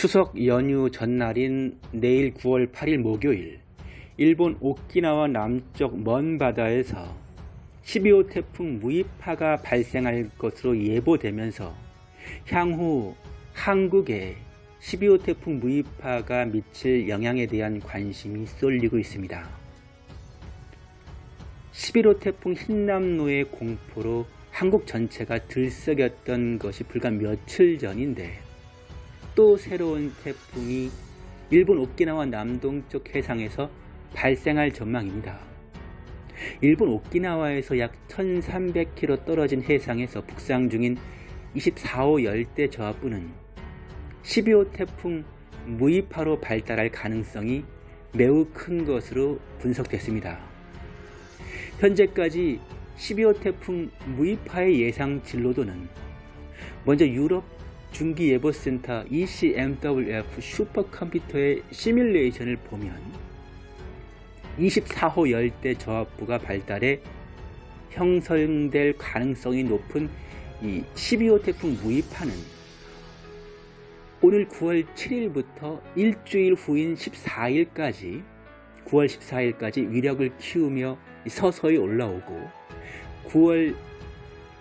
추석 연휴 전날인 내일 9월 8일 목요일 일본 오키나와 남쪽 먼 바다에서 12호 태풍 무이파가 발생할 것으로 예보되면서 향후 한국에 12호 태풍 무이파가 미칠 영향에 대한 관심이 쏠리고 있습니다. 11호 태풍 흰남노의 공포로 한국 전체가 들썩였던 것이 불과 며칠 전인데 또 새로운 태풍이 일본 오키나와 남동쪽 해상에서 발생할 전망입니다. 일본 오키나와에서 약 1300km 떨어진 해상에서 북상 중인 24호 열대 저하부는 12호 태풍 무이파로 발달할 가능성이 매우 큰 것으로 분석됐습니다. 현재까지 12호 태풍 무이파의 예상 진로도는 먼저 유럽 중기예보센터 ECMWF 슈퍼컴퓨터의 시뮬레이션을 보면 24호 열대 저압부가 발달해 형성될 가능성이 높은 이 12호 태풍 무이파는 오늘 9월 7일부터 일주일 후인 14일까지 9월 14일까지 위력을 키우며 서서히 올라오고 9월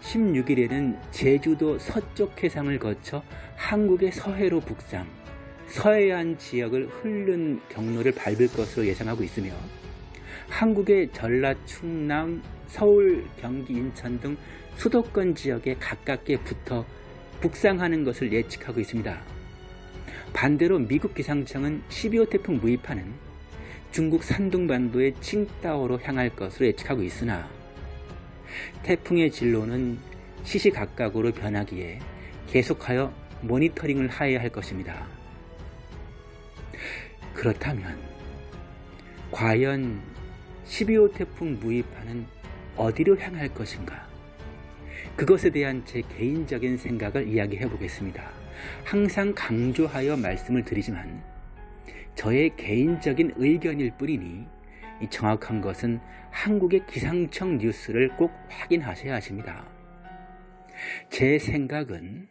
16일에는 제주도 서쪽 해상을 거쳐 한국의 서해로 북상, 서해안 지역을 흐른 경로를 밟을 것으로 예상하고 있으며 한국의 전라, 충남, 서울, 경기, 인천 등 수도권 지역에 가깝게 붙어 북상하는 것을 예측하고 있습니다. 반대로 미국 기상청은 12호 태풍 무이파는 중국 산둥반도의 칭따오로 향할 것으로 예측하고 있으나 태풍의 진로는 시시각각으로 변하기에 계속하여 모니터링을 하여야 할 것입니다. 그렇다면 과연 12호 태풍 무이파는 어디로 향할 것인가? 그것에 대한 제 개인적인 생각을 이야기해 보겠습니다. 항상 강조하여 말씀을 드리지만 저의 개인적인 의견일 뿐이니 정확한 것은 한국의 기상청 뉴스를 꼭 확인하셔야 하십니다. 제 생각은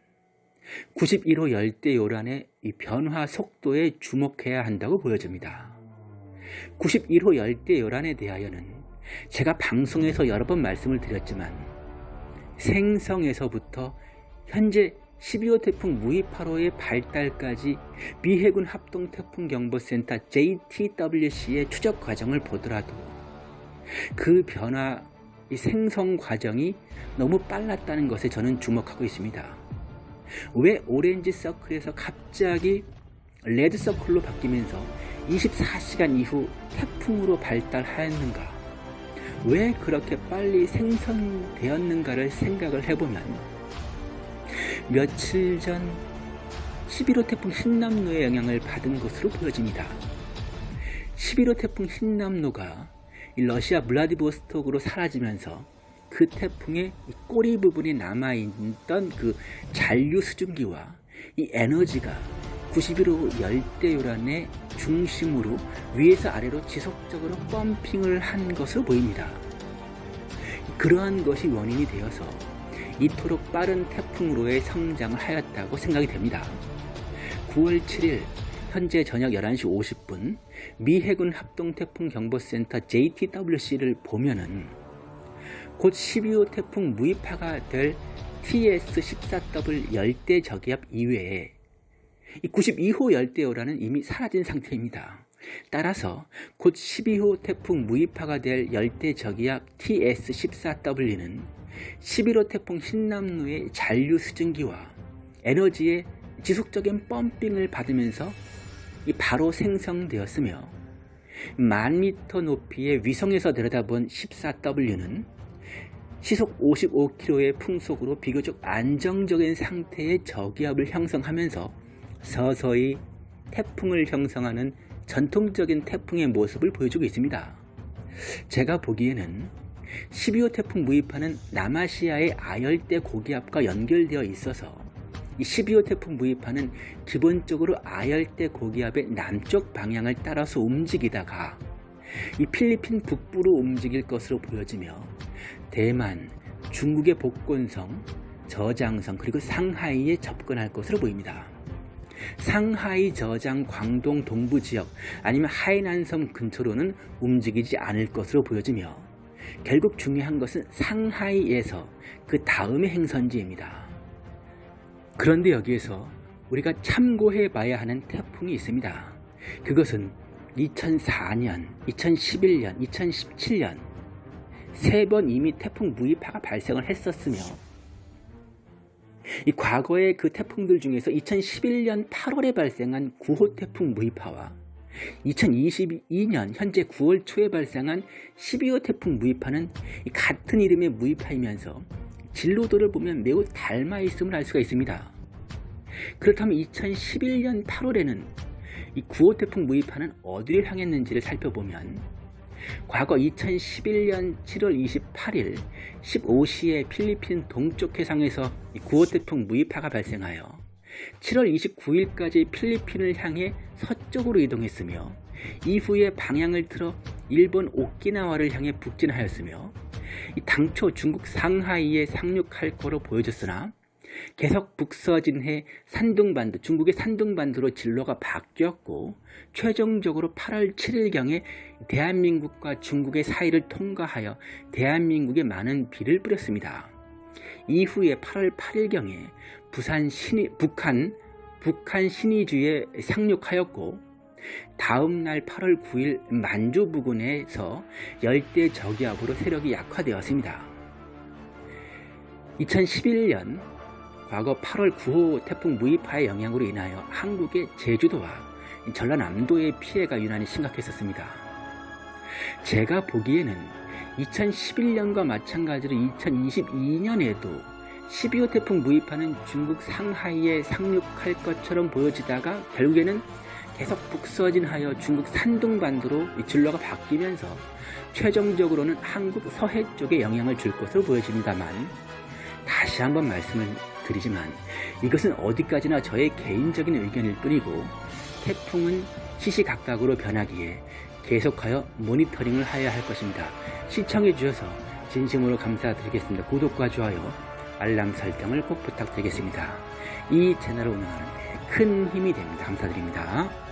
91호 열대 요란의 변화 속도에 주목해야 한다고 보여집니다. 91호 열대 요란에 대하여는 제가 방송에서 여러 번 말씀을 드렸지만 생성에서부터 현재 12호 태풍 무이파로의 발달까지 미 해군 합동 태풍 경보센터 JTWC의 추적 과정을 보더라도 그 변화, 이 생성 과정이 너무 빨랐다는 것에 저는 주목하고 있습니다. 왜 오렌지 서클에서 갑자기 레드 서클로 바뀌면서 24시간 이후 태풍으로 발달하였는가? 왜 그렇게 빨리 생성되었는가를 생각을 해보면 며칠 전 11호 태풍 흰남노의 영향을 받은 것으로 보여집니다. 11호 태풍 흰남노가 러시아 블라디보스톡으로 사라지면서 그 태풍의 꼬리 부분에 남아있던 그 잔류 수증기와 이 에너지가 91호 열대요란의 중심으로 위에서 아래로 지속적으로 펌핑을 한 것으로 보입니다. 그러한 것이 원인이 되어서 이토록 빠른 태풍으로의 성장을 하였다고 생각이 됩니다. 9월 7일 현재 저녁 11시 50분 미 해군 합동태풍경보센터 JTWC를 보면은 곧 12호 태풍 무이파가 될 TS14W 열대 저기압 이외에 92호 열대요라는 이미 사라진 상태입니다. 따라서 곧 12호 태풍 무이파가 될 열대 저기압 TS14W는 11호 태풍 흰남노의 잔류 수증기와 에너지의 지속적인 펌핑을 받으면서 바로 생성되었으며 만 미터 높이의 위성에서 내려다본 14W는 시속 55km의 풍속으로 비교적 안정적인 상태의 저기압을 형성하면서 서서히 태풍을 형성하는 전통적인 태풍의 모습을 보여주고 있습니다. 제가 보기에는 12호 태풍 무이파는 남아시아의 아열대 고기압과 연결되어 있어서 이 12호 태풍 무이파는 기본적으로 아열대 고기압의 남쪽 방향을 따라서 움직이다가 이 필리핀 북부로 움직일 것으로 보여지며 대만, 중국의 복곤성, 저장성 그리고 상하이에 접근할 것으로 보입니다. 상하이 저장 광동 동부 지역 아니면 하이난섬 근처로는 움직이지 않을 것으로 보여지며 결국 중요한 것은 상하이에서 그 다음의 행선지입니다. 그런데 여기에서 우리가 참고해 봐야 하는 태풍이 있습니다. 그것은 2004년, 2011년, 2017년 세 번 이미 태풍 무이파가 발생을 했었으며 이 과거의 그 태풍들 중에서 2011년 8월에 발생한 9호 태풍 무이파와 2022년 현재 9월 초에 발생한 12호 태풍 무이파는 같은 이름의 무이파이면서 진로도를 보면 매우 닮아 있음을 알 수가 있습니다. 그렇다면 2011년 8월에는 이 9호 태풍 무이파는 어디를 향했는지를 살펴보면 과거 2011년 7월 28일 15시에 필리핀 동쪽 해상에서 9호 태풍 무이파가 발생하여 7월 29일까지 필리핀을 향해 서쪽으로 이동했으며 이후에 방향을 틀어 일본 오키나와를 향해 북진하였으며 당초 중국 상하이에 상륙할 거로 보여졌으나 계속 북서진해 산둥반도, 중국의 산둥반도로 진로가 바뀌었고 최종적으로 8월 7일경에 대한민국과 중국의 사이를 통과하여 대한민국에 많은 비를 뿌렸습니다. 이후에 8월 8일경에 부산 신이, 북한, 북한 신의주에 상륙하였고 다음 날 8월 9일 만주 부근에서 열대 저기압으로 세력이 약화되었습니다. 2011년 과거 8월 9호 태풍 무이파의 영향으로 인하여 한국의 제주도와 전라남도의 피해가 유난히 심각했었습니다. 제가 보기에는 2011년과 마찬가지로 2022년에도 12호 태풍 무이파는 중국 상하이에 상륙할 것처럼 보여지다가 결국에는 계속 북서진하여 중국 산둥반도로 진로가 바뀌면서 최종적으로는 한국 서해 쪽에 영향을 줄 것으로 보여집니다만 다시 한번 말씀을 드리지만 이것은 어디까지나 저의 개인적인 의견일 뿐이고 태풍은 시시각각으로 변하기에 계속하여 모니터링을 해야 할 것입니다. 시청해 주셔서 진심으로 감사드리겠습니다. 구독과 좋아요, 알람 설정을 꼭 부탁드리겠습니다. 이 채널을 운영하는 큰 힘이 됩니다. 감사드립니다.